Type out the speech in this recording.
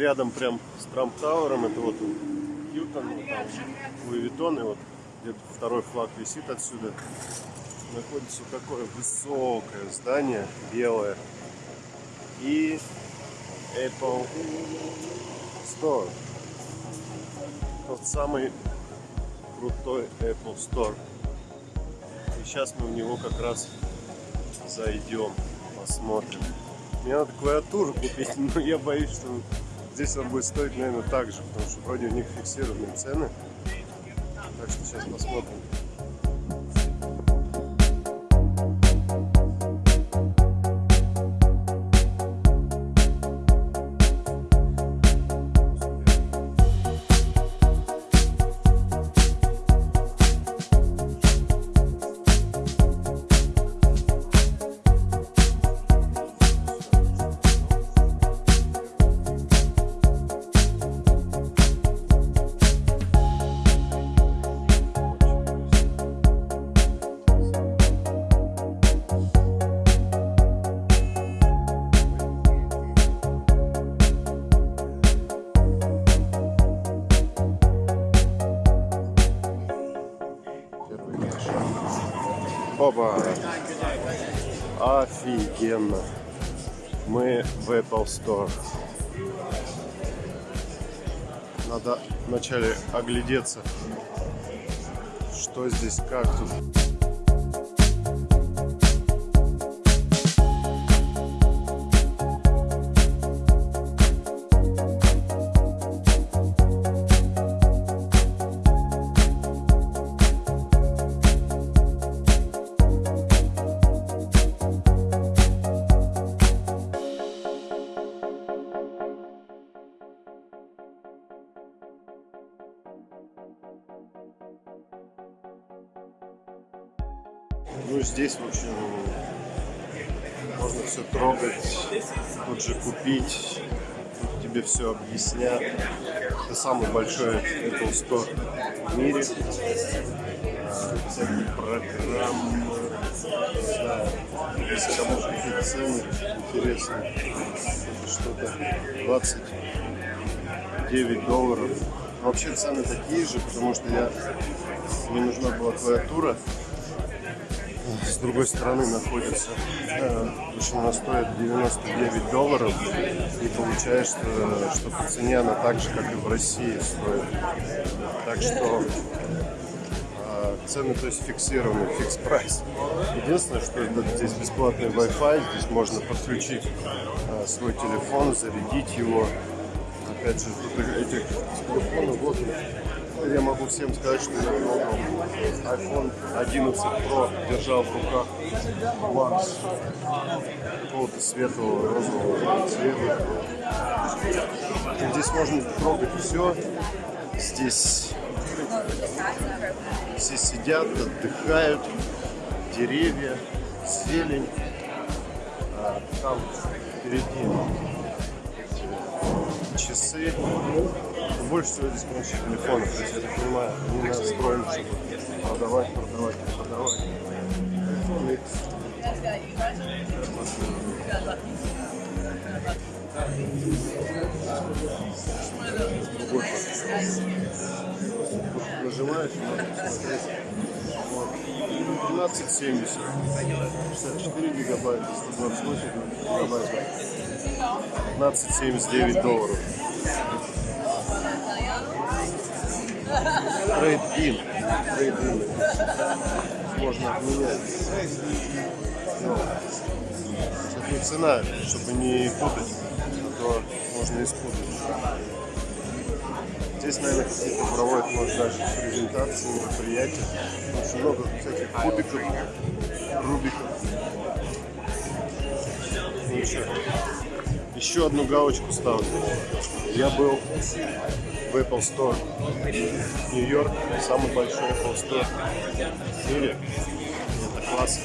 рядом прям с Трамп Тауэром, это вот Ньютон, вот там Луи и вот где-то второй флаг висит отсюда. Находится вот такое высокое здание, белое. И Apple Store. Тот самый крутой Apple Store. И сейчас мы в него как раз зайдем, посмотрим. Мне надо клавиатуру купить, но я боюсь, что здесь он будет стоить, наверное, так же, потому что вроде у них фиксированные цены. Так что сейчас посмотрим. Опа! Офигенно! Мы в Apple Store. Надо вначале оглядеться, что здесь, как тут. Ну, здесь, в общем, можно все трогать, тут же купить, тут тебе все объяснят. Это самый большой Apple Store в мире. А, всякие программы, не если кому какие цены интересные, что-то 29 долларов. Вообще цены такие же, потому что я мне нужна была клавиатура с другой стороны находится. В общем, она стоит 99 долларов. И получается, что по цене она так же, как и в России стоит. Так что а, цены, то есть фиксированы, фикс прайс. Единственное, что здесь бесплатный Wi-Fi, здесь можно подключить а, свой телефон, зарядить его. Опять же, тут этих телефонов вот я могу всем сказать, что я много iPhone 11 Pro держал в руках Макс какого-то светлого розового цвета. Здесь можно трогать все. Здесь все сидят, отдыхают, деревья, зелень. А там впереди часы больше всего здесь, конечно, телефонов. То есть, я так понимаю, они настроены, чтобы продавать, продавать, продавать. Телефоны. Другой Нажимаешь. Вот. 1270. 64 гигабайта, 128 гигабайта. 1579 долларов. Trade-in. Trade-in. Можно обменять. Это не цена, чтобы не путать, то можно испутать. Здесь, наверное, какие-то проводят, может, даже презентации, мероприятия. Очень много всяких кубиков, рубиков. Ну что, еще одну галочку ставлю. Я был в Apple Store Нью-Йорк, самый большой Apple Store в мире. Это класс.